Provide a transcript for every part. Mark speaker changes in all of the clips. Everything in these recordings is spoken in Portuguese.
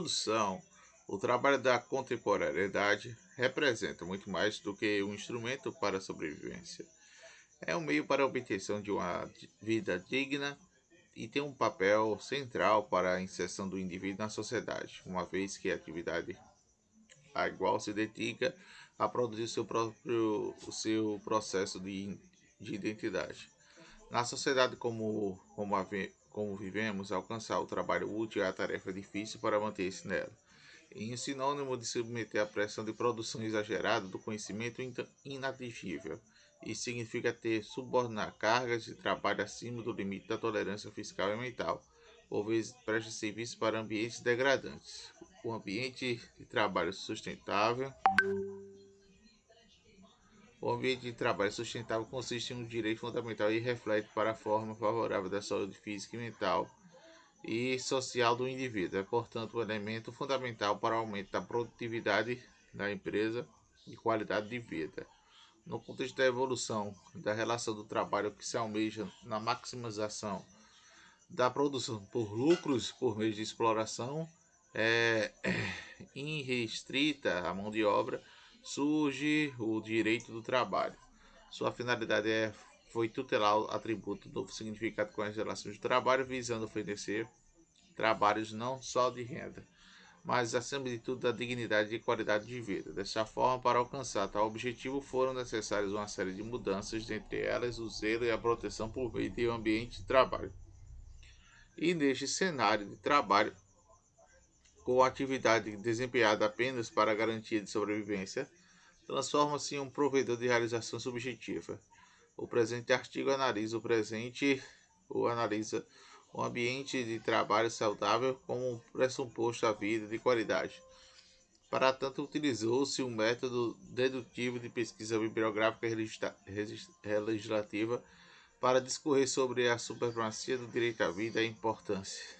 Speaker 1: produção, o trabalho da contemporaneidade representa muito mais do que um instrumento para a sobrevivência. É um meio para a obtenção de uma vida digna e tem um papel central para a inserção do indivíduo na sociedade, uma vez que a atividade a igual se dedica a produzir seu próprio o seu processo de, de identidade. Na sociedade como, como, como vivemos, alcançar o trabalho útil é a tarefa difícil para manter-se nela. Em sinônimo de submeter à pressão de produção exagerada do conhecimento inatingível isso significa ter subordinar cargas de trabalho acima do limite da tolerância fiscal e mental, por vezes presta serviço para ambientes degradantes. O ambiente de trabalho sustentável o ambiente de trabalho sustentável consiste em um direito fundamental e reflete para a forma favorável da saúde física e mental e social do indivíduo. É, portanto, um elemento fundamental para o aumento da produtividade da empresa e qualidade de vida. No contexto da evolução da relação do trabalho que se almeja na maximização da produção por lucros por meio de exploração é, irrestrita à mão de obra, surge o direito do trabalho. Sua finalidade é, foi tutelar o atributo do significado com as relações de trabalho, visando oferecer trabalhos não só de renda, mas acima de tudo da dignidade e qualidade de vida. Dessa forma, para alcançar tal objetivo, foram necessárias uma série de mudanças, dentre elas o zelo e a proteção por meio de um ambiente de trabalho. E neste cenário de trabalho, a atividade desempenhada apenas para garantia de sobrevivência, transforma-se em um provedor de realização subjetiva. O presente artigo analisa o presente ou analisa um ambiente de trabalho saudável como um pressuposto à vida de qualidade. Para tanto, utilizou-se um método dedutivo de pesquisa bibliográfica legislativa para discorrer sobre a supremacia do direito à vida e a importância.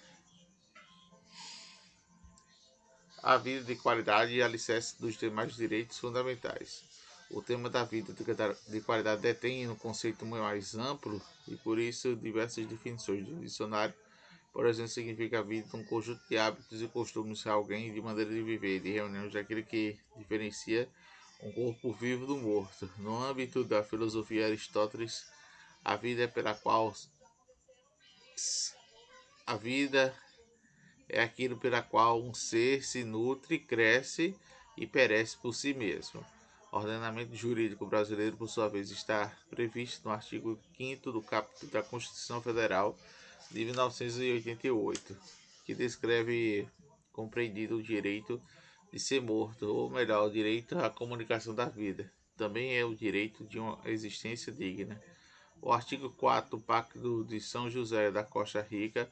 Speaker 1: A vida de qualidade e alicerce dos demais direitos fundamentais. O tema da vida de qualidade detém um conceito mais amplo e por isso diversas definições do dicionário. Por exemplo, significa a vida um conjunto de hábitos e costumes de alguém, de maneira de viver, de reuniões daquilo que diferencia um corpo vivo do morto. No âmbito da filosofia Aristóteles, a vida é pela qual a vida é aquilo pela qual um ser se nutre, cresce e perece por si mesmo. O ordenamento jurídico brasileiro, por sua vez, está previsto no artigo 5 do capítulo da Constituição Federal de 1988, que descreve compreendido o direito de ser morto, ou melhor, o direito à comunicação da vida. Também é o direito de uma existência digna. O artigo 4 do Pacto de São José da Costa Rica,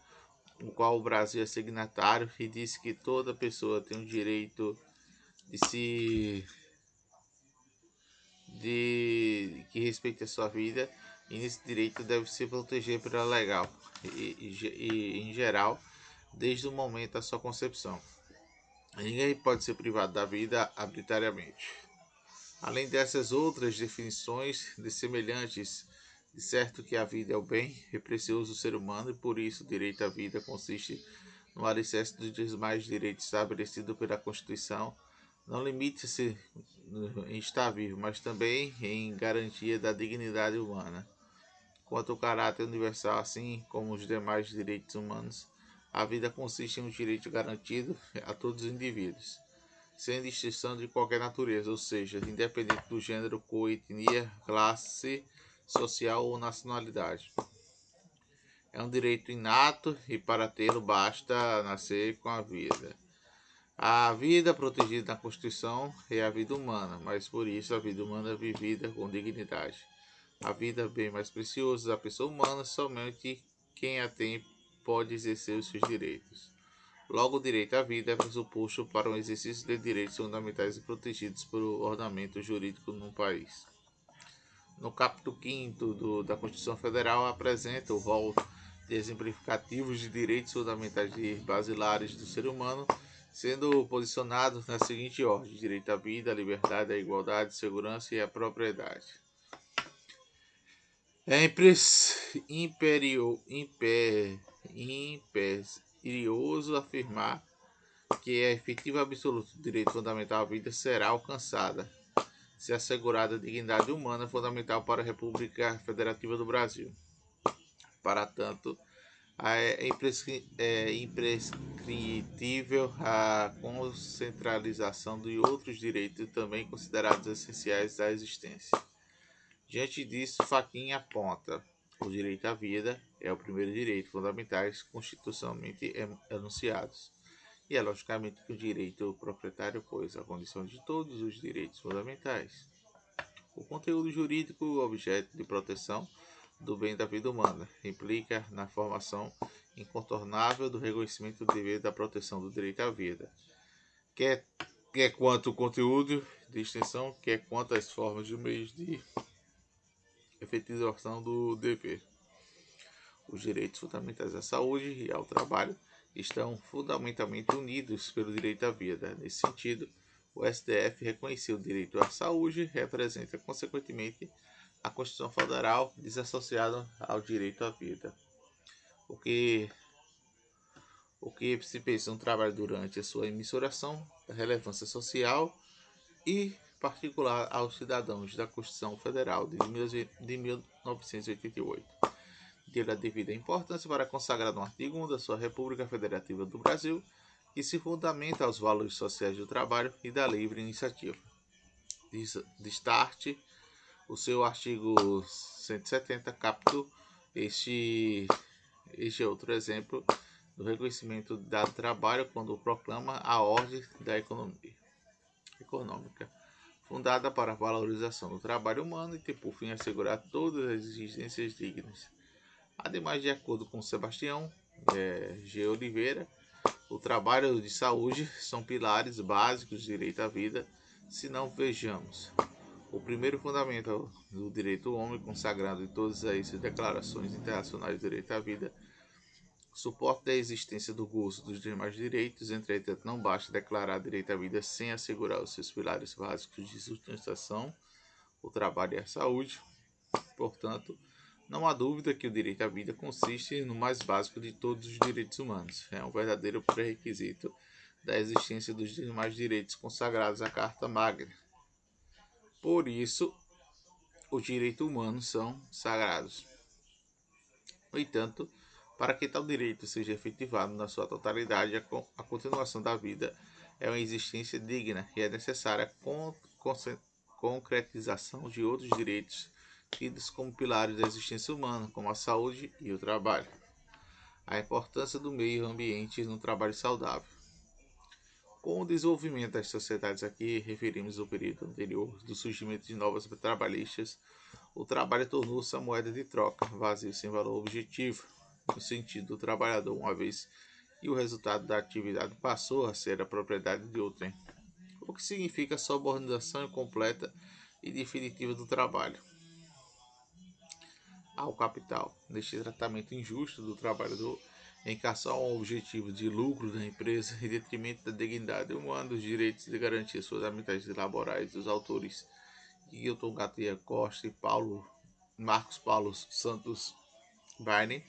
Speaker 1: o qual o Brasil é signatário, e diz que toda pessoa tem o direito de se de que respeite a sua vida e esse direito deve ser protegido pela legal e, e, e, em geral desde o momento da sua concepção. Ninguém pode ser privado da vida arbitrariamente. Além dessas outras definições de semelhantes, de certo que a vida é o bem é precioso do ser humano e por isso o direito à vida consiste no alicerce dos demais direitos estabelecidos pela Constituição não limite-se em estar vivo, mas também em garantia da dignidade humana. Quanto ao caráter universal, assim como os demais direitos humanos, a vida consiste em um direito garantido a todos os indivíduos, sem distinção de qualquer natureza, ou seja, independente do gênero, cor, etnia, classe social ou nacionalidade. É um direito inato e para tê-lo basta nascer com a vida. A vida protegida na Constituição é a vida humana, mas por isso a vida humana é vivida com dignidade. A vida é bem mais preciosa da pessoa humana, somente quem a tem pode exercer os seus direitos. Logo, o direito à vida é pressuposto para um exercício de direitos fundamentais e protegidos pelo ordenamento jurídico no país. No capítulo 5 da Constituição Federal apresenta o rol de exemplificativos de direitos fundamentais e basilares do ser humano sendo posicionados na seguinte ordem: direito à vida, à liberdade, à igualdade, à segurança e à propriedade. É imperio, imper, imperioso afirmar que a efetiva absoluta do direito fundamental à vida será alcançada se assegurada a dignidade humana fundamental para a República Federativa do Brasil. Para tanto, é, é imprescritível a concentralização de outros direitos também considerados essenciais à existência. Diante disso, Fachin aponta: o direito à vida é o primeiro direito fundamentais constitucionalmente enunciados. E é logicamente que o direito proprietário pôs a condição de todos os direitos fundamentais. O conteúdo jurídico, objeto de proteção, do bem da vida humana. Implica na formação incontornável do reconhecimento do dever da proteção do direito à vida, quer, quer quanto o conteúdo de extensão, quer quanto as formas e meios de efetivação do dever. Os direitos fundamentais à saúde e ao trabalho estão fundamentalmente unidos pelo direito à vida. Nesse sentido, o STF reconheceu o direito à saúde representa, consequentemente, a Constituição Federal desassociada ao direito à vida. O que, o que se pensa no trabalho durante a sua emissuração, da relevância social e particular aos cidadãos da Constituição Federal de 1988. Deu a devida importância para consagrar no artigo 1 da sua República Federativa do Brasil, que se fundamenta aos valores sociais do trabalho e da livre iniciativa. Destarte o seu artigo 170 captou este, este outro exemplo do reconhecimento da trabalho quando proclama a ordem da economia econômica, fundada para a valorização do trabalho humano e ter por fim assegurar todas as exigências dignas. Ademais, de acordo com Sebastião é, G. Oliveira, o trabalho de saúde são pilares básicos do direito à vida, se não vejamos o primeiro fundamento do direito do homem, consagrado em todas as declarações internacionais de direito à vida, suporta a existência do gozo dos demais direitos, entretanto, não basta declarar direito à vida sem assegurar os seus pilares básicos de sustentação, o trabalho e a saúde. Portanto, não há dúvida que o direito à vida consiste no mais básico de todos os direitos humanos. É um verdadeiro pré-requisito da existência dos demais direitos consagrados à Carta Magna por isso, os direitos humanos são sagrados. No entanto, para que tal direito seja efetivado na sua totalidade, a continuação da vida é uma existência digna e é necessária a concretização de outros direitos tidos como pilares da existência humana, como a saúde e o trabalho. A importância do meio ambiente no trabalho saudável. Com o desenvolvimento das sociedades aqui, referimos ao período anterior do surgimento de novas trabalhistas, o trabalho tornou-se a moeda de troca, vazio sem valor objetivo, no sentido do trabalhador, uma vez que o resultado da atividade passou a ser a propriedade de outrem, o que significa a subordinação incompleta e definitiva do trabalho ao capital. Neste tratamento injusto do trabalhador, em cação ao objetivo de lucro da empresa em detrimento da dignidade humana, dos direitos e garantias fundamentais laborais dos autores Hilton Gatia Costa e Paulo Marcos Paulo Santos Barney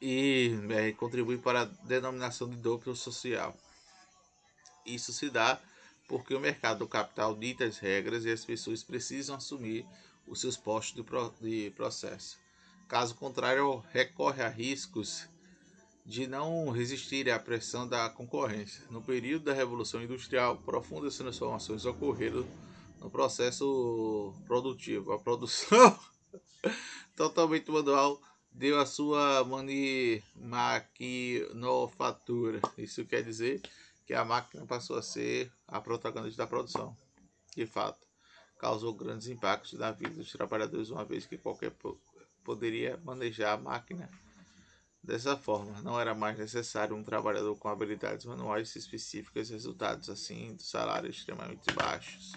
Speaker 1: e é, contribui para a denominação de duplo social. Isso se dá porque o mercado do capital dita as regras e as pessoas precisam assumir os seus postos de, pro, de processo. Caso contrário, recorre a riscos de não resistir à pressão da concorrência. No período da Revolução Industrial, profundas transformações ocorreram no processo produtivo. A produção totalmente manual deu a sua maquinofatura. Isso quer dizer que a máquina passou a ser a protagonista da produção. De fato, causou grandes impactos na vida dos trabalhadores, uma vez que qualquer poderia manejar a máquina Dessa forma, não era mais necessário um trabalhador com habilidades manuais específicas, resultados assim de salários extremamente baixos.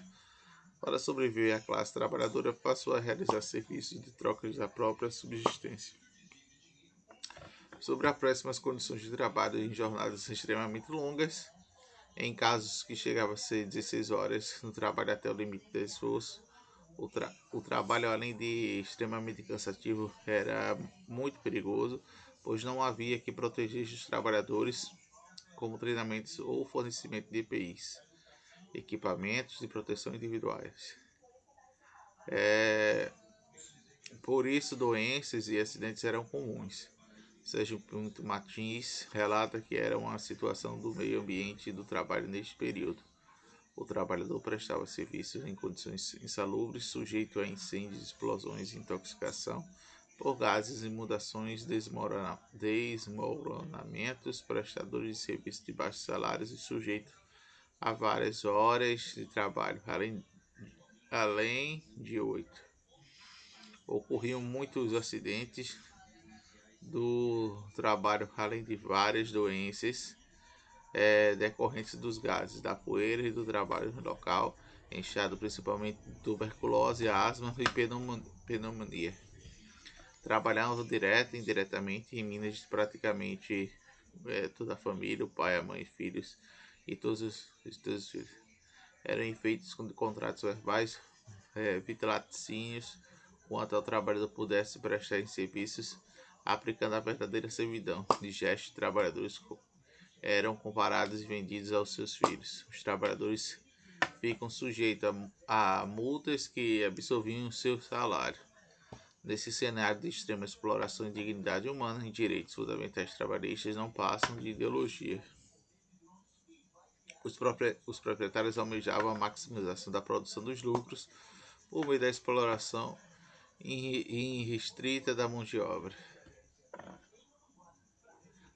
Speaker 1: Para sobreviver, a classe trabalhadora passou a realizar serviços de trocas da própria subsistência. Sobre as péssimas condições de trabalho em jornadas extremamente longas, em casos que chegavam a ser 16 horas no trabalho até o limite de esforço, o, tra o trabalho, além de extremamente cansativo, era muito perigoso pois não havia que proteger os trabalhadores como treinamentos ou fornecimento de EPIs, equipamentos de proteção individuais. É, por isso, doenças e acidentes eram comuns. Sérgio Pinto Martins relata que era uma situação do meio ambiente e do trabalho neste período. O trabalhador prestava serviços em condições insalubres, sujeito a incêndios, explosões intoxicação por gases, inundações, desmorona desmoronamentos, prestadores de serviços de baixos salários e sujeito a várias horas de trabalho, além, além de oito. Ocorriam muitos acidentes do trabalho, além de várias doenças é, decorrentes dos gases, da poeira e do trabalho local, enxado principalmente tuberculose, asma e pneumonia. Trabalhava direto e indiretamente em Minas, praticamente é, toda a família, o pai, a mãe, filhos e todos os, todos os filhos. Eram feitos com contratos verbais, é, quanto ao trabalhador pudesse prestar em serviços aplicando a verdadeira servidão de gestos trabalhadores eram comparados e vendidos aos seus filhos. Os trabalhadores ficam sujeitos a, a multas que absorviam seu salário. Nesse cenário de extrema exploração de dignidade humana e direitos fundamentais trabalhistas não passam de ideologia. Os proprietários almejavam a maximização da produção dos lucros por meio da exploração irrestrita da mão de obra.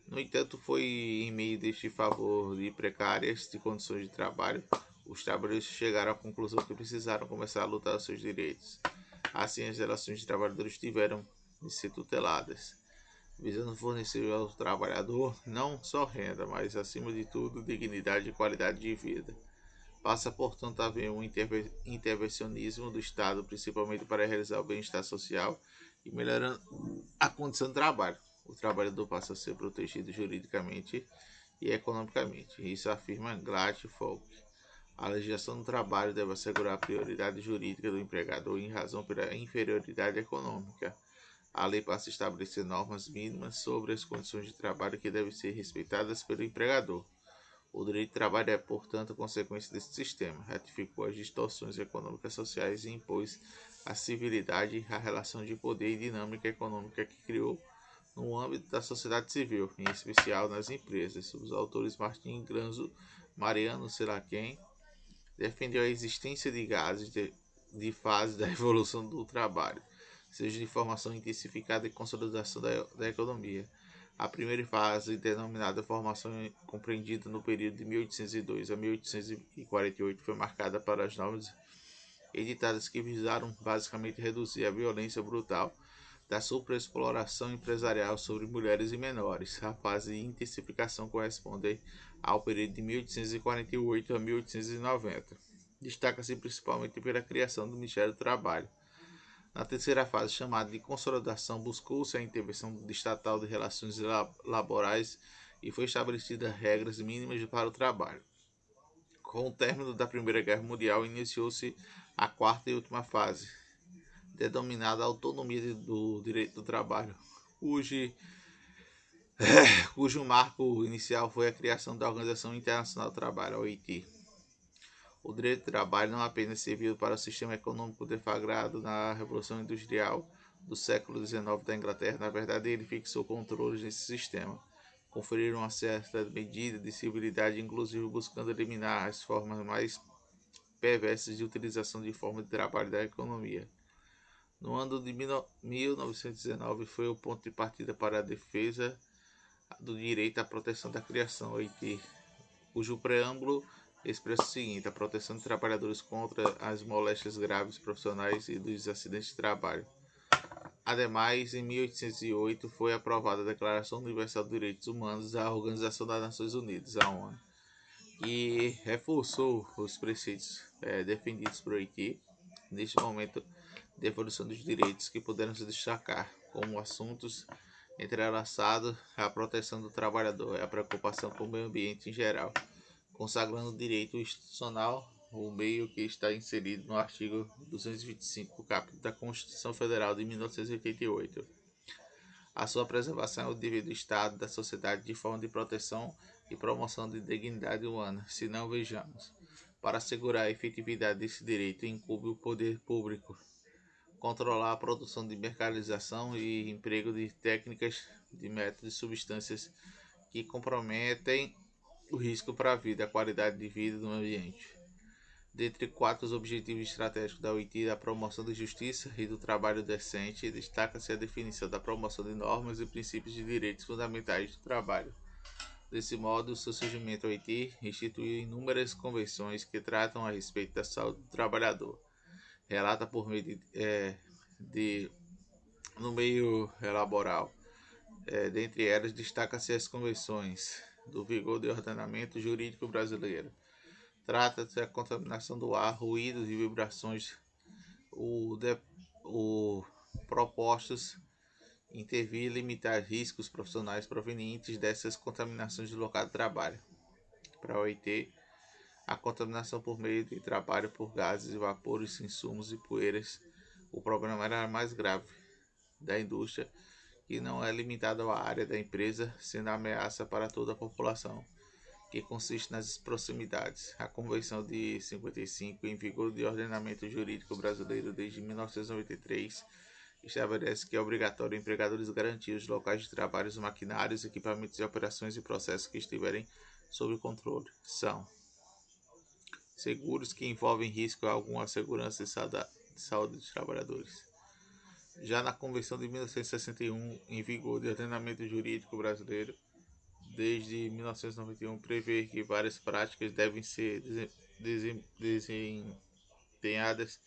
Speaker 1: No entanto, foi em meio deste favor de precárias de condições de trabalho, os trabalhadores chegaram à conclusão que precisaram começar a lutar os seus direitos. Assim, as relações de trabalhadores tiveram de ser tuteladas, visando fornecer ao trabalhador não só renda, mas, acima de tudo, dignidade e qualidade de vida. Passa, portanto, a haver um intervencionismo do Estado, principalmente para realizar o bem-estar social e melhorando a condição de trabalho o trabalhador passa a ser protegido juridicamente e economicamente. Isso afirma Glatt Folk. A legislação do trabalho deve assegurar a prioridade jurídica do empregador em razão pela inferioridade econômica. A lei passa a estabelecer normas mínimas sobre as condições de trabalho que devem ser respeitadas pelo empregador. O direito de trabalho é, portanto, consequência desse sistema. Ratificou as distorções econômicas sociais e impôs a civilidade, a relação de poder e dinâmica econômica que criou no âmbito da sociedade civil, em especial nas empresas. Os autores Martin Granzo, Mariano Seraquem defendeu a existência de gases de, de fase da evolução do trabalho, seja de formação intensificada e consolidação da, da economia. A primeira fase, denominada formação compreendida no período de 1802 a 1848, foi marcada para as normas editadas que visaram basicamente reduzir a violência brutal da superexploração empresarial sobre mulheres e menores. A fase de intensificação corresponde ao período de 1848 a 1890. Destaca-se principalmente pela criação do Ministério do Trabalho. Na terceira fase, chamada de consolidação, buscou-se a intervenção estatal de relações laborais e foi estabelecida regras mínimas para o trabalho. Com o término da Primeira Guerra Mundial, iniciou-se a quarta e última fase, denominada Autonomia do Direito do Trabalho, cujo, cujo marco inicial foi a criação da Organização Internacional do Trabalho, a OIT. O direito do trabalho não apenas serviu para o sistema econômico deflagrado na Revolução Industrial do século XIX da Inglaterra, na verdade ele fixou controles nesse sistema, conferiu uma certa medida de civilidade, inclusive buscando eliminar as formas mais perversas de utilização de forma de trabalho da economia. No ano de 1919 foi o ponto de partida para a defesa do direito à proteção da criação, cujo preâmbulo expressa o seguinte: a proteção de trabalhadores contra as moléstias graves profissionais e dos acidentes de trabalho. Ademais, em 1808 foi aprovada a Declaração Universal dos Direitos Humanos da Organização das Nações Unidas, a ONU, que reforçou os preceitos é, defendidos por Haiti. Neste momento, de evolução dos direitos que puderam se destacar como assuntos entrelaçados à proteção do trabalhador e a preocupação com o meio ambiente em geral, consagrando o direito institucional, o meio que está inserido no artigo 225, capítulo da Constituição Federal de 1988. A sua preservação é o dever do Estado, da sociedade, de forma de proteção e promoção de dignidade humana, se não vejamos. Para assegurar a efetividade desse direito, incumbe o poder público controlar a produção de mercantilização e emprego de técnicas de métodos e substâncias que comprometem o risco para a vida a qualidade de vida do ambiente. Dentre quatro objetivos estratégicos da OIT, a promoção da justiça e do trabalho decente, destaca-se a definição da promoção de normas e princípios de direitos fundamentais do trabalho. Desse modo, o seu surgimento OIT instituiu inúmeras convenções que tratam a respeito da saúde do trabalhador. Relata por meio de, é, de no meio laboral. É, dentre elas, destaca-se as convenções do vigor do ordenamento jurídico brasileiro. Trata-se da contaminação do ar, ruídos e vibrações, o, de, o propostos intervir e limitar riscos profissionais provenientes dessas contaminações do local de trabalho. Para a OIT, a contaminação por meio de trabalho por gases, vapores, insumos e poeiras, o problema era mais grave da indústria, que não é limitado à área da empresa, sendo ameaça para toda a população, que consiste nas proximidades. A Convenção de 55, em vigor de ordenamento jurídico brasileiro desde 1993, estabelece que é obrigatório empregadores garantir os locais de trabalho, os maquinários, equipamentos e operações e processos que estiverem sob controle. São seguros que envolvem risco a alguma segurança e saúde dos trabalhadores. Já na Convenção de 1961, em vigor de ordenamento jurídico brasileiro, desde 1991, prevê que várias práticas devem ser desempenhadas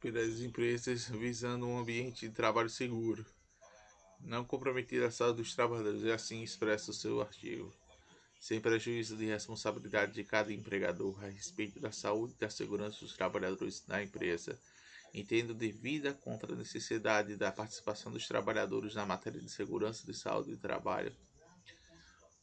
Speaker 1: pelas empresas visando um ambiente de trabalho seguro, não comprometido à saúde dos trabalhadores, e assim expressa o seu artigo. Sem prejuízo de responsabilidade de cada empregador a respeito da saúde e da segurança dos trabalhadores na empresa, entendo devida contra a necessidade da participação dos trabalhadores na matéria de segurança de saúde e trabalho.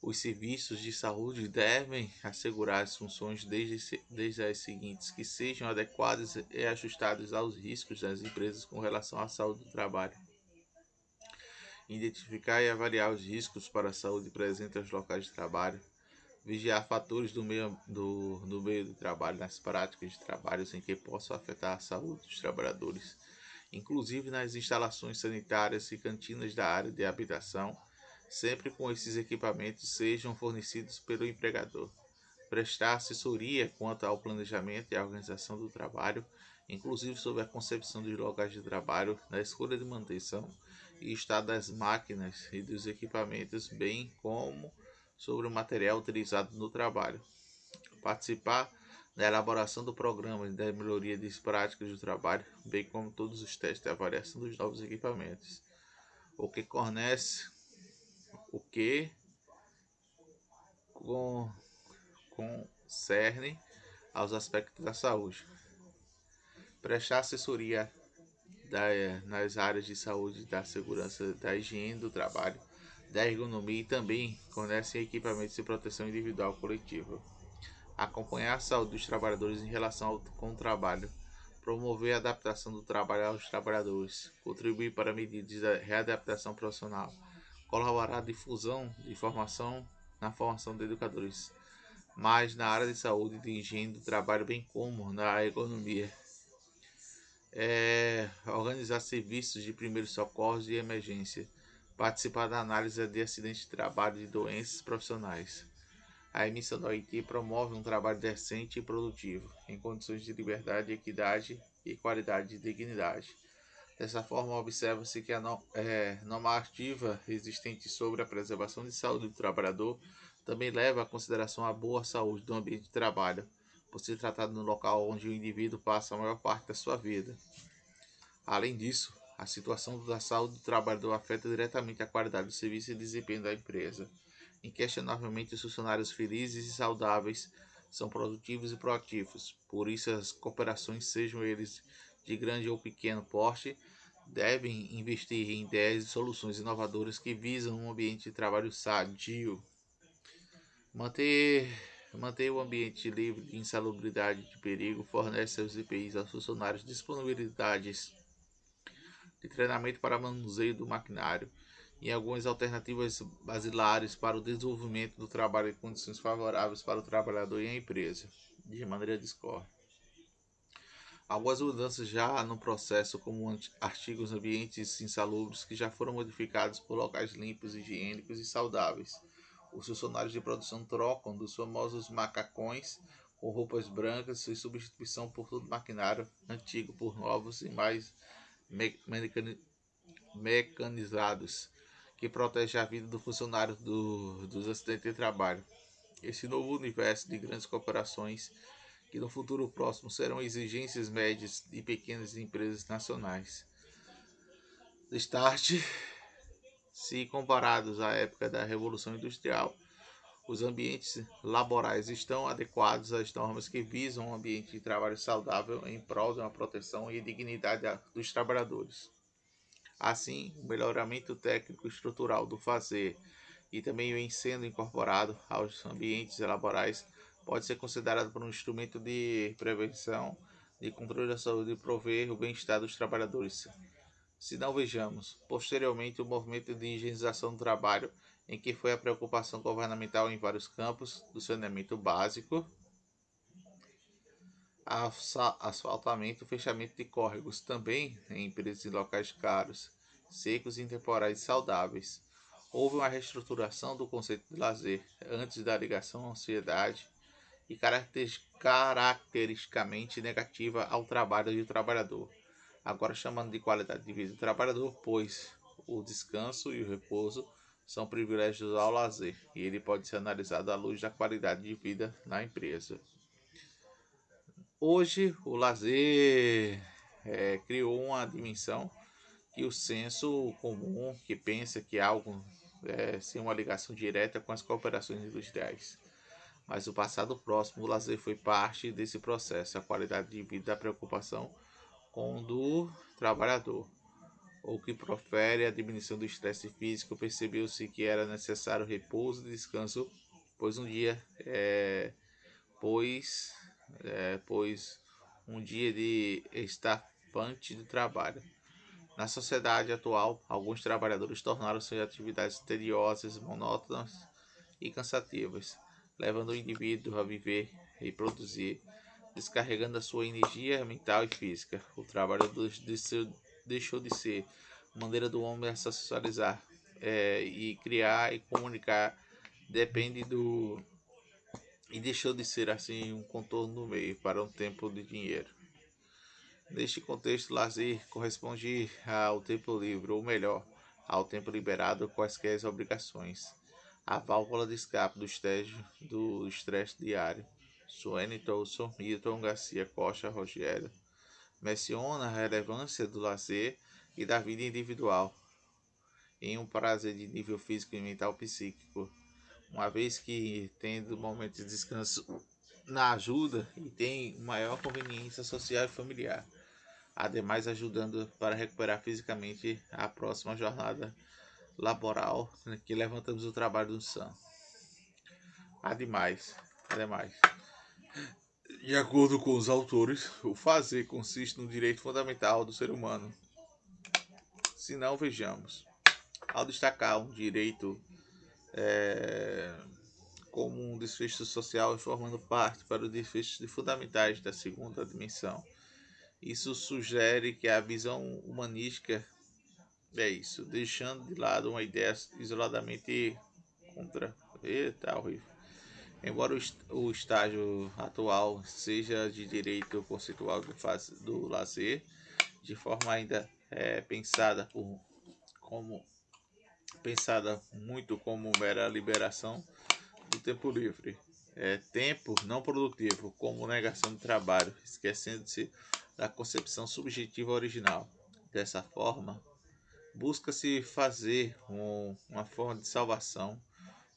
Speaker 1: Os serviços de saúde devem assegurar as funções desde, desde as seguintes, que sejam adequadas e ajustadas aos riscos das empresas com relação à saúde do trabalho. Identificar e avaliar os riscos para a saúde presentes aos locais de trabalho. Vigiar fatores do meio do, do meio do trabalho nas práticas de trabalho em que possam afetar a saúde dos trabalhadores, inclusive nas instalações sanitárias e cantinas da área de habitação sempre com esses equipamentos sejam fornecidos pelo empregador. Prestar assessoria quanto ao planejamento e organização do trabalho, inclusive sobre a concepção dos locais de trabalho, na escolha de manutenção e estado das máquinas e dos equipamentos, bem como sobre o material utilizado no trabalho. Participar da elaboração do programa da melhoria das práticas do trabalho, bem como todos os testes de avaliação dos novos equipamentos. O que fornece o que com, concerne aos aspectos da saúde. Prestar assessoria da, nas áreas de saúde, da segurança, da higiene do trabalho, da ergonomia e também fornece equipamentos de proteção individual coletiva. Acompanhar a saúde dos trabalhadores em relação ao, com o trabalho. Promover a adaptação do trabalho aos trabalhadores. Contribuir para medidas de readaptação profissional colaborar na difusão de informação na formação de educadores, mas na área de saúde e de higiene do trabalho, bem como na economia. É, organizar serviços de primeiros socorros e emergência, participar da análise de acidentes de trabalho e doenças profissionais. A emissão da OIT promove um trabalho decente e produtivo, em condições de liberdade, equidade e qualidade de dignidade Dessa forma, observa-se que a é, normativa existente sobre a preservação de saúde do trabalhador também leva à consideração a boa saúde do ambiente de trabalho, por se tratar de um local onde o indivíduo passa a maior parte da sua vida. Além disso, a situação da saúde do trabalhador afeta diretamente a qualidade do serviço e desempenho da empresa. Inquestionavelmente, os funcionários felizes e saudáveis são produtivos e proativos, por isso as cooperações, sejam eles de grande ou pequeno porte devem investir em ideias e soluções inovadoras que visam um ambiente de trabalho sadio. Manter, manter o ambiente livre de insalubridade e de perigo fornece aos IPIs aos funcionários disponibilidades de treinamento para manuseio do maquinário e algumas alternativas basilares para o desenvolvimento do trabalho em condições favoráveis para o trabalhador e a empresa, de maneira discorde. Algumas mudanças já no processo, como artigos ambientes insalubres que já foram modificados por locais limpos, higiênicos e saudáveis. Os funcionários de produção trocam dos famosos macacões com roupas brancas e substituição por todo maquinário antigo por novos e mais mecanizados que protege a vida do funcionário do, dos acidentes de trabalho. Esse novo universo de grandes corporações, que no futuro próximo serão exigências médias de pequenas empresas nacionais. Start, se comparados à época da Revolução Industrial, os ambientes laborais estão adequados às normas que visam um ambiente de trabalho saudável em prol de uma proteção e dignidade dos trabalhadores. Assim, o melhoramento técnico estrutural do fazer e também o ensino incorporado aos ambientes laborais pode ser considerado por um instrumento de prevenção, de controle da saúde e prover o bem-estar dos trabalhadores. Se não vejamos, posteriormente, o movimento de higienização do trabalho, em que foi a preocupação governamental em vários campos, do saneamento básico, asfaltamento, fechamento de córregos, também em empresas e locais caros, secos, e saudáveis. Houve uma reestruturação do conceito de lazer antes da ligação à ansiedade e caracteristicamente negativa ao trabalho do trabalhador, agora chamando de qualidade de vida do trabalhador, pois o descanso e o repouso são privilégios ao lazer e ele pode ser analisado à luz da qualidade de vida na empresa. Hoje, o lazer é, criou uma dimensão que o senso comum que pensa que algo é sem uma ligação direta com as cooperações industriais. Mas no passado próximo, o lazer foi parte desse processo, a qualidade de vida a preocupação com o do trabalhador. O que profere a diminuição do estresse físico, percebeu-se que era necessário repouso e descanso, pois um dia é, pois é, pois um dia de estafante de trabalho. Na sociedade atual, alguns trabalhadores tornaram suas atividades tediosas, monótonas e cansativas, levando o indivíduo a viver e produzir, descarregando a sua energia mental e física. O trabalho deixou de ser maneira do homem a socializar é, e criar e comunicar depende do e deixou de ser assim um contorno no meio para um tempo de dinheiro. Neste contexto, lazer corresponde ao tempo livre, ou melhor, ao tempo liberado quaisquer obrigações. A válvula de escape do estresse, do estresse diário. Suene Tolson, Milton Garcia Costa Rogério menciona a relevância do lazer e da vida individual em um prazer de nível físico e mental psíquico uma vez que tendo momentos de descanso na ajuda e tem maior conveniência social e familiar, ademais ajudando para recuperar fisicamente a próxima jornada laboral né, que levantamos o trabalho do SAM. Ademais, ademais, de acordo com os autores, o fazer consiste no direito fundamental do ser humano. Se não, vejamos. Ao destacar um direito é, como um desfecho social e formando parte para os desfechos fundamentais da segunda dimensão. Isso sugere que a visão humanística é isso, deixando de lado uma ideia isoladamente contra. Eita, horrível. Embora o estágio atual seja de direito conceitual do, do lazer, de forma ainda é, pensada por, como pensada muito como mera liberação do tempo livre. É tempo não produtivo, como negação de trabalho, esquecendo-se da concepção subjetiva original. Dessa forma, busca-se fazer um, uma forma de salvação,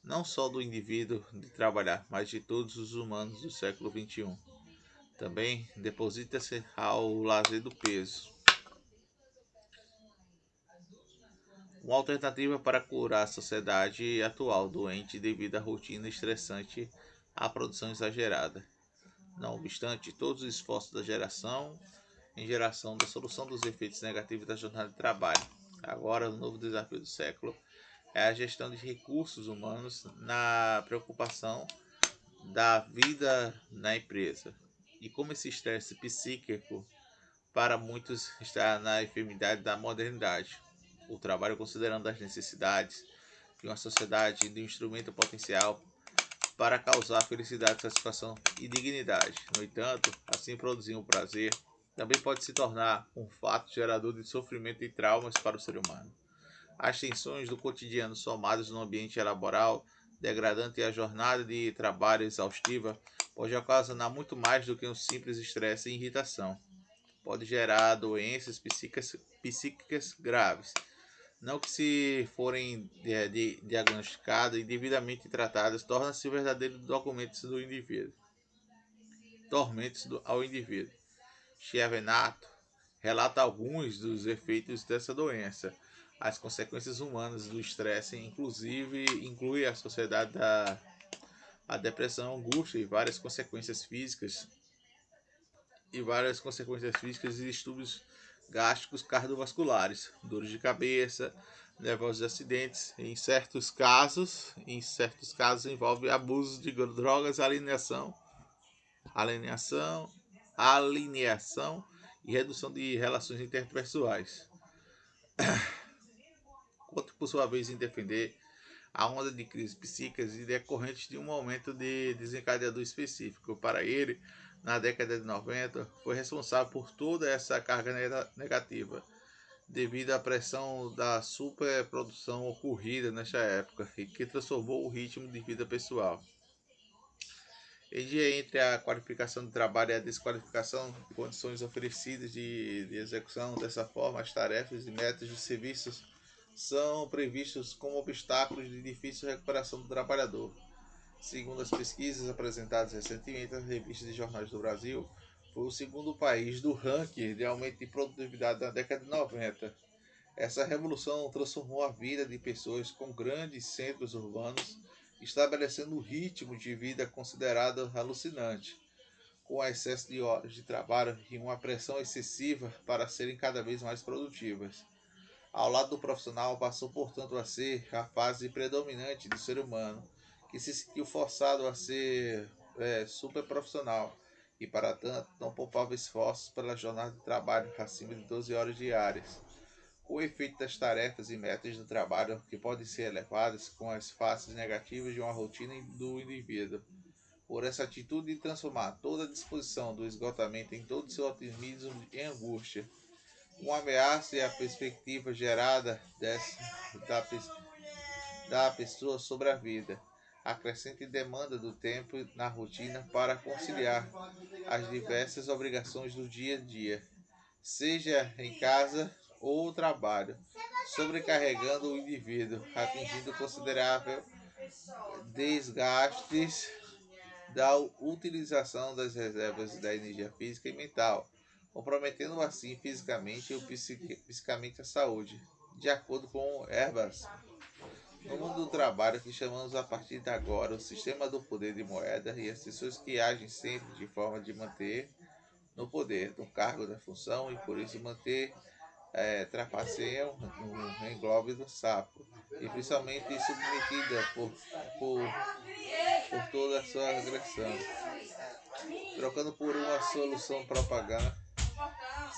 Speaker 1: não só do indivíduo de trabalhar, mas de todos os humanos do século XXI. Também deposita-se ao lazer do peso, uma alternativa para curar a sociedade atual doente devido à rotina estressante à produção exagerada. Não obstante, todos os esforços da geração em geração da solução dos efeitos negativos da jornada de trabalho. Agora, o novo desafio do século é a gestão de recursos humanos na preocupação da vida na empresa. E como esse estresse psíquico para muitos está na enfermidade da modernidade. O trabalho considerando as necessidades de uma sociedade de um instrumento potencial para causar felicidade, satisfação e dignidade. No entanto, assim produzir o um prazer também pode se tornar um fato gerador de sofrimento e traumas para o ser humano. As tensões do cotidiano somadas no ambiente laboral degradante e a jornada de trabalho exaustiva pode ocasionar muito mais do que um simples estresse e irritação. Pode gerar doenças psíquicas, psíquicas graves, não que se forem é, diagnosticadas e devidamente tratadas, tornam-se verdadeiros documentos do indivíduo. Tormentos do, ao indivíduo. Chiavenato relata alguns dos efeitos dessa doença. As consequências humanas do estresse, inclusive, inclui a sociedade da a depressão, angústia e várias consequências físicas e várias consequências físicas e distúrbios gástricos cardiovasculares, dores de cabeça, nervosos acidentes. Em certos casos, em certos casos envolve abuso de drogas, alineação, alineação, alineação e redução de relações interpessoais. Quanto por sua vez em defender a onda de crises psíquicas e decorrentes de um momento de desencadeador específico. Para ele, na década de 90, foi responsável por toda essa carga negativa, devido à pressão da superprodução ocorrida nesta época e que transformou o ritmo de vida pessoal. Dia entre a qualificação do trabalho e a desqualificação de condições oferecidas de, de execução dessa forma, as tarefas e metas de serviços são previstos como obstáculos de difícil recuperação do trabalhador. Segundo as pesquisas apresentadas recentemente nas revistas de jornais do Brasil, foi o segundo país do ranking de aumento de produtividade da década de 90. Essa revolução transformou a vida de pessoas com grandes centros urbanos estabelecendo um ritmo de vida considerado alucinante, com excesso de horas de trabalho e uma pressão excessiva para serem cada vez mais produtivas. Ao lado do profissional, passou, portanto, a ser a fase predominante do ser humano, que se sentiu forçado a ser é, super profissional e, para tanto, não poupava esforços pela jornada de trabalho acima de 12 horas diárias o efeito das tarefas e metas do trabalho que podem ser elevadas com as faces negativas de uma rotina do indivíduo. Por essa atitude de transformar toda a disposição do esgotamento em todo seu otimismo em angústia, uma ameaça e a perspectiva gerada dessa, da, da pessoa sobre a vida, a crescente demanda do tempo na rotina para conciliar as diversas obrigações do dia a dia, seja em casa ou trabalho, sobrecarregando o indivíduo, atingindo considerável desgastes da utilização das reservas da energia física e mental, comprometendo assim fisicamente ou psicamente a saúde, de acordo com Herbas. No mundo do trabalho que chamamos a partir de agora o sistema do poder de moeda e as pessoas que agem sempre de forma de manter no poder, no cargo da função e por isso manter é, trapaceiam no englobe do sapo e principalmente submetida por, por, por toda a sua agressão, trocando por uma solução propaganda.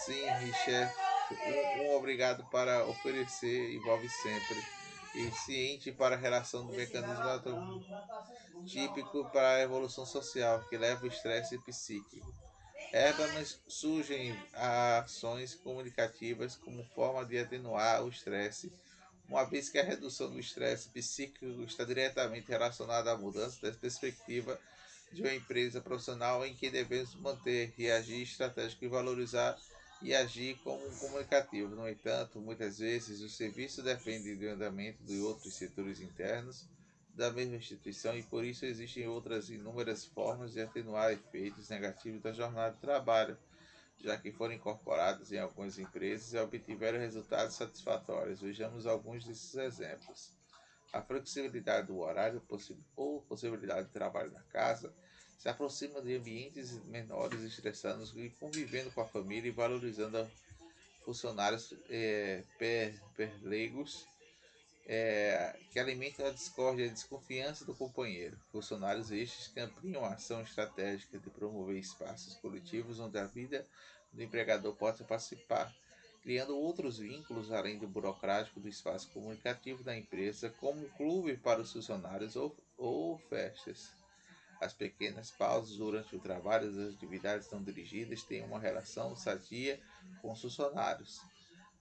Speaker 1: Sim, Richard, um, um obrigado para oferecer envolve sempre e ciente para a relação do mecanismo típico para a evolução social que leva o estresse psíquico. Erbanas surgem ações comunicativas como forma de atenuar o estresse, uma vez que a redução do estresse psíquico está diretamente relacionada à mudança da perspectiva de uma empresa profissional em que devemos manter e agir estratégico e valorizar e agir como um comunicativo. No entanto, muitas vezes o serviço depende do andamento de outros setores internos da mesma instituição e por isso existem outras inúmeras formas de atenuar efeitos negativos da jornada de trabalho, já que foram incorporadas em algumas empresas e obtiveram resultados satisfatórios. Vejamos alguns desses exemplos. A flexibilidade do horário ou possibilidade de trabalho na casa se aproxima de ambientes menores, estressando e convivendo com a família e valorizando funcionários é, per, perlegos é, que alimentam a discórdia e a desconfiança do companheiro. Funcionários estes que ampliam a ação estratégica de promover espaços coletivos onde a vida do empregador possa participar, criando outros vínculos além do burocrático do espaço comunicativo da empresa, como clube para os funcionários ou, ou festas. As pequenas pausas durante o trabalho das atividades não dirigidas têm uma relação sadia com os funcionários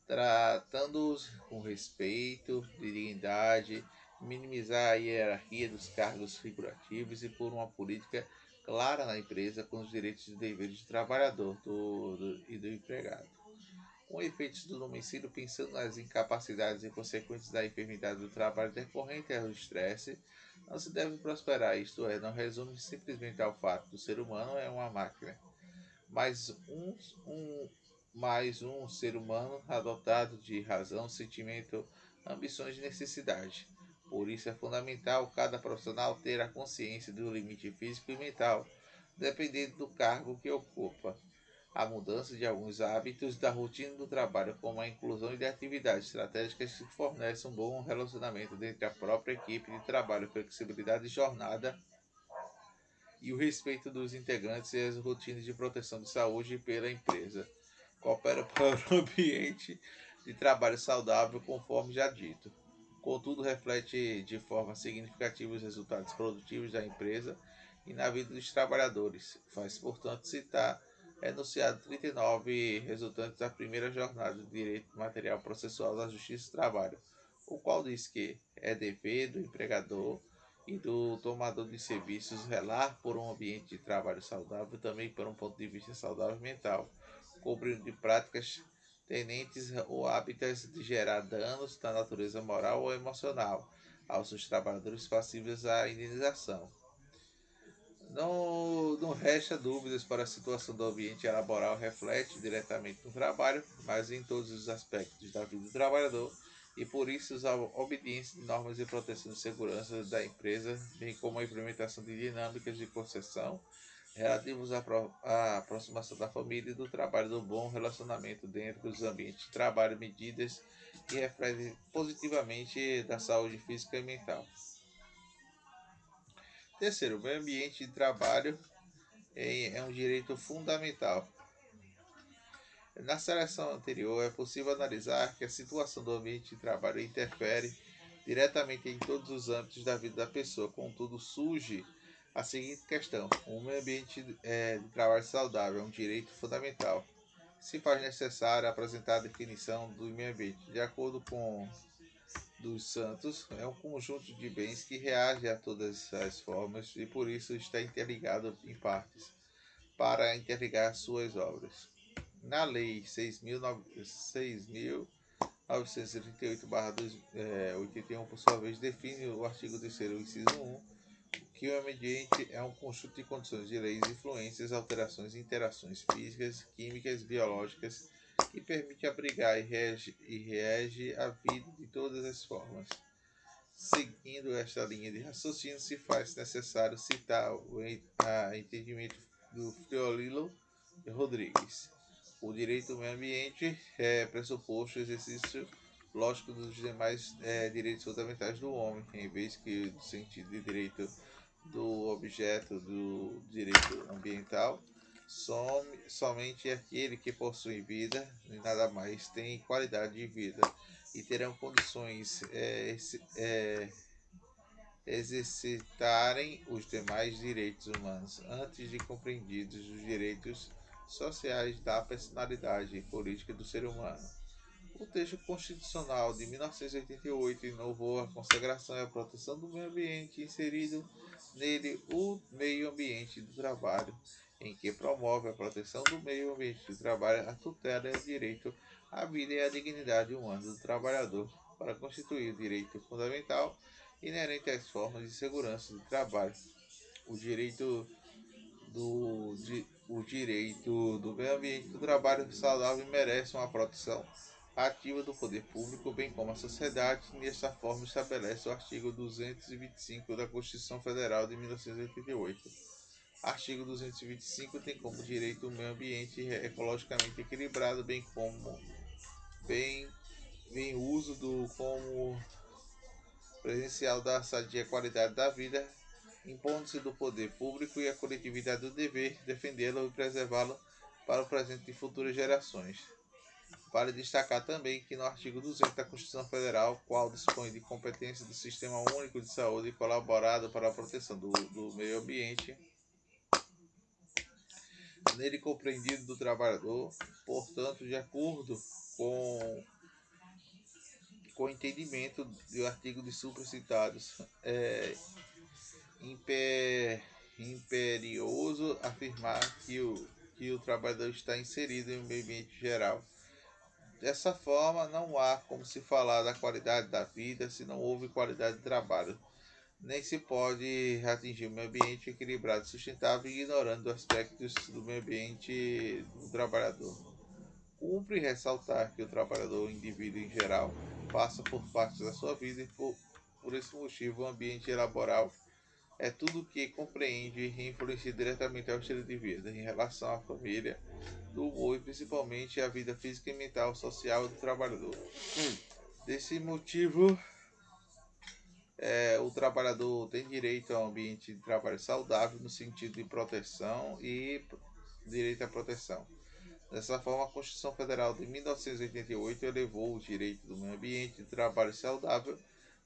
Speaker 1: tratando-os com respeito, dignidade, minimizar a hierarquia dos cargos figurativos e por uma política clara na empresa com os direitos e deveres do trabalhador do, do, e do empregado. Com efeitos do domicílio, pensando nas incapacidades e consequências da enfermidade do trabalho decorrente ao estresse, não se deve prosperar, isto é, não resume simplesmente ao fato do ser humano é uma máquina, mas um, um, mais um ser humano adotado de razão, sentimento, ambições e necessidade. Por isso é fundamental cada profissional ter a consciência do limite físico e mental, dependendo do cargo que ocupa. A mudança de alguns hábitos da rotina do trabalho, como a inclusão de atividades estratégicas que fornecem um bom relacionamento entre a própria equipe de trabalho, flexibilidade de jornada e o respeito dos integrantes e as rotinas de proteção de saúde pela empresa coopera para um ambiente de trabalho saudável, conforme já dito. Contudo, reflete de forma significativa os resultados produtivos da empresa e na vida dos trabalhadores. Faz, portanto, citar enunciado 39 resultantes da primeira jornada de direito material processual da Justiça do Trabalho, o qual diz que é dever do empregador e do tomador de serviços relar por um ambiente de trabalho saudável, também por um ponto de vista saudável mental cobrindo de práticas tenentes ou hábitos de gerar danos da natureza moral ou emocional aos seus trabalhadores passíveis à indenização. Não, não resta dúvidas para a situação do ambiente laboral reflete diretamente no trabalho, mas em todos os aspectos da vida do trabalhador, e por isso a obediência de normas de proteção de segurança da empresa, bem como a implementação de dinâmicas de concessão relativos à aproximação da família e do trabalho do bom relacionamento dentro dos ambientes de trabalho, medidas que refletem positivamente da saúde física e mental. Terceiro, o meio ambiente de trabalho é um direito fundamental. Na seleção anterior, é possível analisar que a situação do ambiente de trabalho interfere diretamente em todos os âmbitos da vida da pessoa, contudo, surge a seguinte questão: um ambiente é, de trabalho saudável é um direito fundamental. Se faz necessário apresentar a definição do meio ambiente. De acordo com dos Santos, é um conjunto de bens que reage a todas as formas e por isso está interligado em partes para interligar suas obras. Na Lei 6.938-81, é, por sua vez, define o artigo 3 inciso 1 que o ambiente é um conjunto de condições de leis, influências, alterações e interações físicas, químicas, biológicas que permite abrigar e rege, e a vida de todas as formas. Seguindo esta linha de raciocínio, se faz necessário citar o entendimento do Friolilo Rodrigues. O direito ao meio ambiente é pressuposto o exercício lógico dos demais é, direitos fundamentais do homem, em vez que do sentido de direito do objeto do direito ambiental, some, somente aquele que possui vida e nada mais tem qualidade de vida e terão condições é, é, exercitarem os demais direitos humanos antes de compreendidos os direitos sociais da personalidade e política do ser humano. O texto constitucional de 1988 inovou a consagração e a proteção do meio ambiente, inserido nele o meio ambiente do trabalho, em que promove a proteção do meio ambiente do trabalho, a tutela e o direito à vida e à dignidade humana do trabalhador, para constituir o direito fundamental inerente às formas de segurança do trabalho. O direito do, de, o direito do meio ambiente do trabalho saudável merece uma proteção ativa do poder público, bem como a sociedade, desta forma estabelece o artigo 225 da Constituição Federal de 1988. Artigo 225 tem como direito o meio ambiente ecologicamente equilibrado, bem como bem, bem uso do como presencial da sadia qualidade da vida, impondo-se do poder público e a coletividade do dever defendê-lo e preservá-lo para o presente e futuras gerações. Vale destacar também que no artigo 200 da Constituição Federal, qual dispõe de competência do Sistema Único de Saúde colaborado para a proteção do, do meio ambiente, nele compreendido do trabalhador, portanto, de acordo com, com o entendimento do artigo de supracitados, é imper, imperioso afirmar que o, que o trabalhador está inserido em um ambiente geral Dessa forma, não há como se falar da qualidade da vida se não houve qualidade de trabalho. Nem se pode atingir um meio ambiente equilibrado e sustentável ignorando aspectos do meio ambiente do trabalhador. Cumpre ressaltar que o trabalhador, o indivíduo em geral, passa por parte da sua vida e por, por esse motivo o ambiente laboral é tudo que compreende e influencia diretamente ao estilo de vida em relação à família, do humor e principalmente à vida física e mental, social do trabalhador. Desse motivo, é, o trabalhador tem direito a um ambiente de trabalho saudável no sentido de proteção e direito à proteção. Dessa forma, a Constituição Federal de 1988 elevou o direito do meio ambiente de trabalho saudável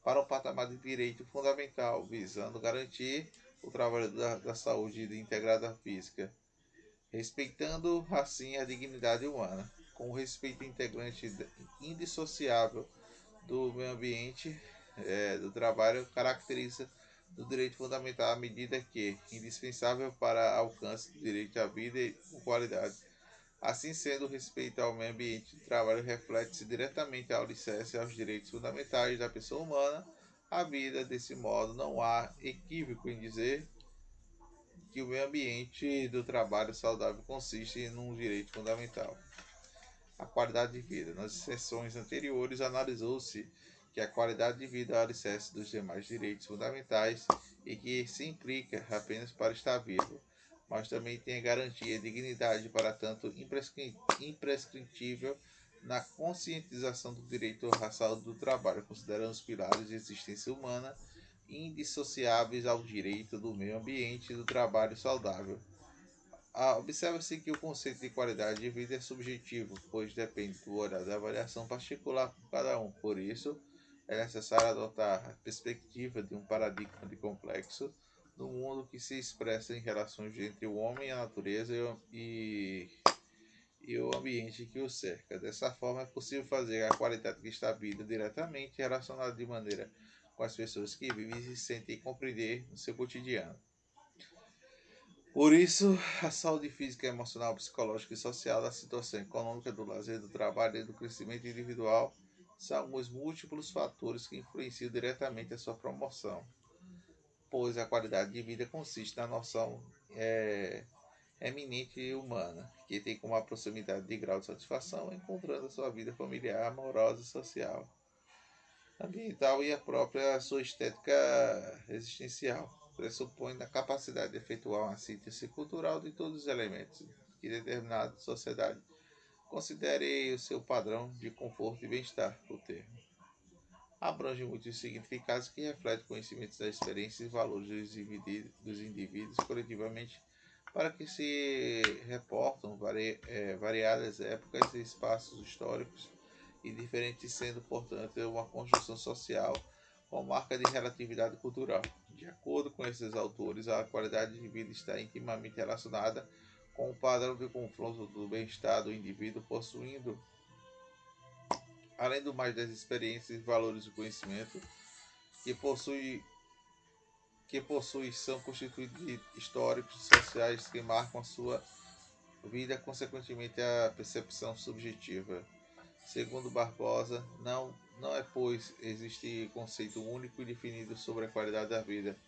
Speaker 1: para um patamar de direito fundamental, visando garantir o trabalho da, da saúde integrada física, respeitando assim a dignidade humana, com o respeito integrante indissociável do meio ambiente é, do trabalho caracteriza do direito fundamental à medida que indispensável para alcance do direito à vida e com qualidade Assim sendo, o respeito ao meio ambiente de trabalho reflete-se diretamente ao alicerce aos direitos fundamentais da pessoa humana, a vida. Desse modo, não há equívoco em dizer que o meio ambiente do trabalho saudável consiste em um direito fundamental. A qualidade de vida. Nas sessões anteriores, analisou-se que a qualidade de vida é o alicerce dos demais direitos fundamentais e que se implica apenas para estar vivo mas também tem a garantia de dignidade para tanto imprescritível na conscientização do direito à saúde do trabalho, considerando os pilares de existência humana indissociáveis ao direito do meio ambiente e do trabalho saudável. Ah, Observa-se que o conceito de qualidade de vida é subjetivo, pois depende do horário da avaliação particular por cada um. Por isso, é necessário adotar a perspectiva de um paradigma de complexo do mundo que se expressa em relações entre o homem, a natureza e, e o ambiente que o cerca. Dessa forma, é possível fazer a qualidade que está vida diretamente relacionada de maneira com as pessoas que vivem e se sentem compreender no seu cotidiano. Por isso, a saúde física, emocional, psicológica e social da situação econômica, do lazer, do trabalho e do crescimento individual são os múltiplos fatores que influenciam diretamente a sua promoção pois a qualidade de vida consiste na noção é, eminente humana, que tem como a proximidade de grau de satisfação encontrando a sua vida familiar, amorosa e social, ambiental e a própria sua estética existencial. Pressupõe a capacidade de efetuar uma síntese cultural de todos os elementos que determinada sociedade considere o seu padrão de conforto e bem-estar, o termo abrange muitos significados que refletem conhecimentos das experiências e valores dos indivíduos, coletivamente para que se reportam vari, é, variadas épocas e espaços históricos e diferentes, sendo, portanto, uma construção social com marca de relatividade cultural. De acordo com esses autores, a qualidade de vida está intimamente relacionada com o padrão de confronto do bem-estar do indivíduo, possuindo além do mais das experiências, valores e conhecimento que possui que possui são constituídos de históricos sociais que marcam a sua vida, consequentemente a percepção subjetiva. Segundo Barbosa, não não é pois existe conceito único e definido sobre a qualidade da vida,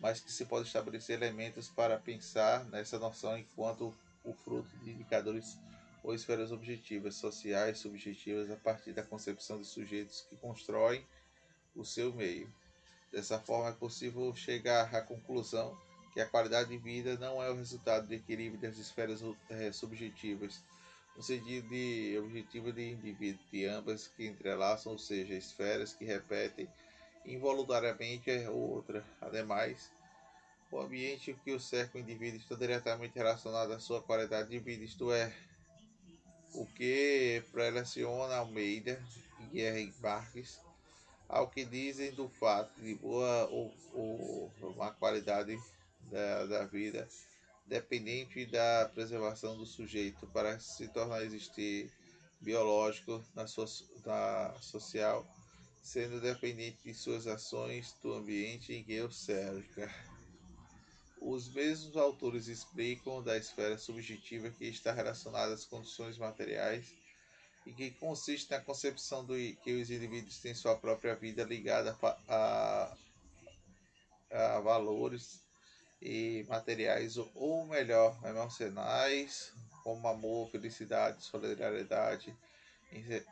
Speaker 1: mas que se pode estabelecer elementos para pensar nessa noção enquanto o fruto de indicadores ou esferas objetivas, sociais, subjetivas, a partir da concepção de sujeitos que constroem o seu meio. Dessa forma, é possível chegar à conclusão que a qualidade de vida não é o resultado de equilíbrio das esferas é, subjetivas, no sentido de objetivo de indivíduo, de ambas que entrelaçam, ou seja, esferas que repetem involuntariamente é outra. Ademais, o ambiente que o cerca o indivíduo está diretamente relacionado à sua qualidade de vida, isto é, o que preleciona Almeida e Guerra Marques ao que dizem do fato de boa ou, ou qualidade da, da vida, dependente da preservação do sujeito para se tornar existir biológico na, so, na social, sendo dependente de suas ações do ambiente em que o cerca. Os mesmos autores explicam da esfera subjetiva que está relacionada às condições materiais e que consiste na concepção do que os indivíduos têm sua própria vida ligada a, a valores e materiais ou melhor emocionais como amor, felicidade, solidariedade,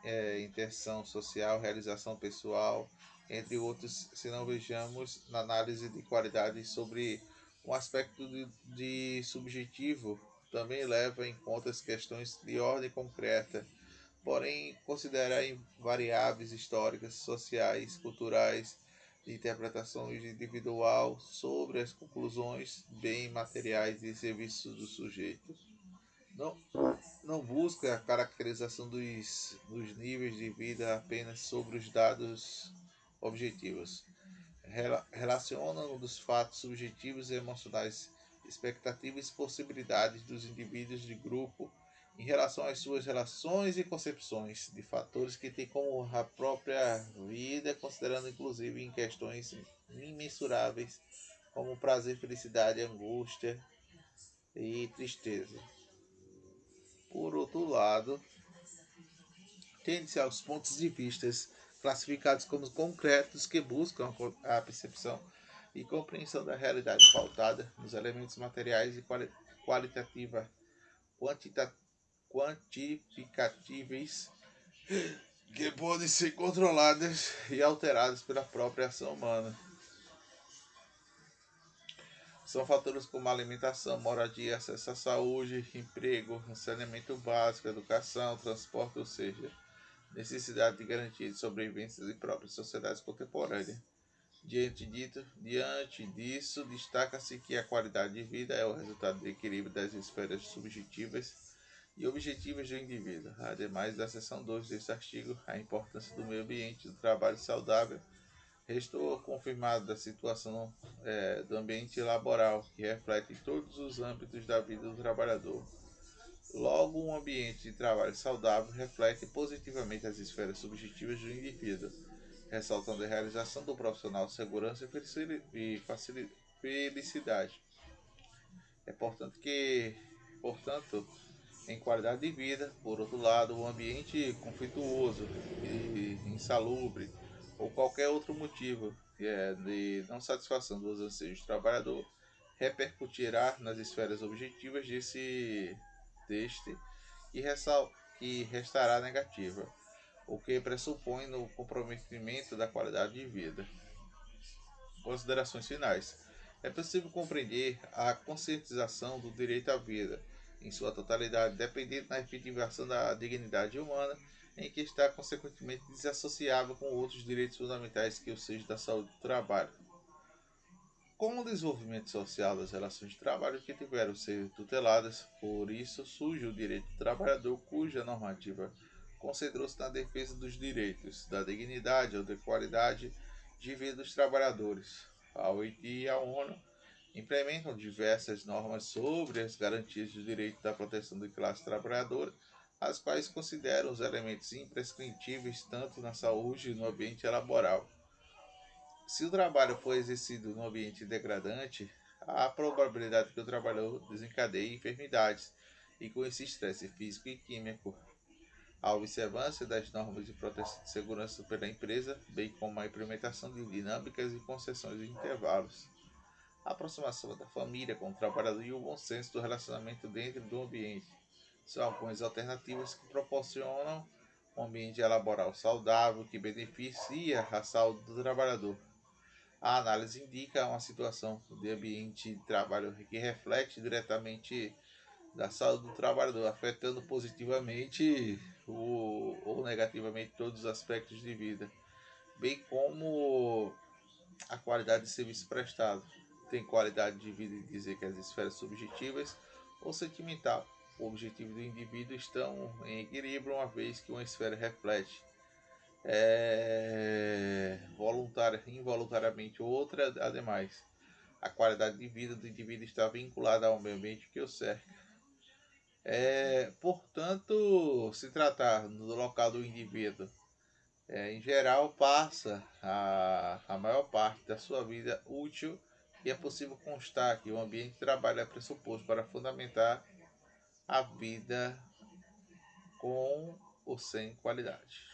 Speaker 1: é, intenção social, realização pessoal, entre outros, se não vejamos na análise de qualidade sobre um aspecto de, de subjetivo também leva em conta as questões de ordem concreta, porém considera variáveis históricas, sociais, culturais, de interpretação individual sobre as conclusões bem materiais e serviços do sujeito. Não, não busca a caracterização dos, dos níveis de vida apenas sobre os dados objetivos, relacionam dos fatos subjetivos e emocionais, expectativas e possibilidades dos indivíduos de grupo em relação às suas relações e concepções de fatores que têm como a própria vida, considerando inclusive em questões imensuráveis como prazer, felicidade, angústia e tristeza. Por outro lado, tende-se aos pontos de vistas classificados como concretos que buscam a percepção e compreensão da realidade pautada nos elementos materiais e qualitativa, quantita, que podem ser controladas e alteradas pela própria ação humana. São fatores como alimentação, moradia, acesso à saúde, emprego, saneamento básico, educação, transporte, ou seja, necessidade de garantia de sobrevivência de próprias sociedades contemporâneas. Diante, dito, diante disso, destaca-se que a qualidade de vida é o resultado do equilíbrio das esferas subjetivas e objetivas do indivíduo. Ademais da seção 2 deste artigo, a importância do meio ambiente do trabalho saudável restou confirmado da situação é, do ambiente laboral, que reflete todos os âmbitos da vida do trabalhador. Logo, um ambiente de trabalho saudável reflete positivamente as esferas subjetivas do indivíduo, ressaltando a realização do profissional, segurança e felicidade. É importante que, portanto, em qualidade de vida, por outro lado, um ambiente conflituoso e insalubre ou qualquer outro motivo é, de não satisfação dos anseios do trabalhador repercutirá nas esferas objetivas desse deste e, ressal, que restará negativa, o que pressupõe no comprometimento da qualidade de vida. Considerações finais. É possível compreender a conscientização do direito à vida em sua totalidade, dependendo da efetivação da dignidade humana, em que está consequentemente desassociável com outros direitos fundamentais que o seja da saúde do trabalho com o desenvolvimento social das relações de trabalho que tiveram ser tuteladas, por isso surge o direito do trabalhador, cuja normativa concentrou-se na defesa dos direitos, da dignidade ou da qualidade de vida dos trabalhadores. A OIT e a ONU implementam diversas normas sobre as garantias do direito da proteção da classe trabalhadora, as quais consideram os elementos imprescritíveis tanto na saúde e no ambiente laboral. Se o trabalho for exercido no ambiente degradante, há a probabilidade que o trabalhador desencadeie enfermidades e com esse estresse físico e químico. A observância das normas de proteção de segurança pela empresa, bem como a implementação de dinâmicas e concessões de intervalos. A aproximação da família com o trabalhador e o bom senso do relacionamento dentro do ambiente são algumas alternativas que proporcionam um ambiente laboral saudável que beneficia a saúde do trabalhador. A análise indica uma situação de ambiente de trabalho que reflete diretamente da saúde do trabalhador, afetando positivamente ou, ou negativamente todos os aspectos de vida, bem como a qualidade de serviço prestado. Tem qualidade de vida e dizer que as esferas subjetivas ou sentimental. O objetivo do indivíduo estão em equilíbrio, uma vez que uma esfera reflete é, voluntária, involuntariamente outra, ademais. A qualidade de vida do indivíduo está vinculada ao meio ambiente que o cerca. É, portanto, se tratar do local do indivíduo, é, em geral, passa a, a maior parte da sua vida útil e é possível constar que o ambiente de trabalho é pressuposto para fundamentar a vida com ou sem qualidade.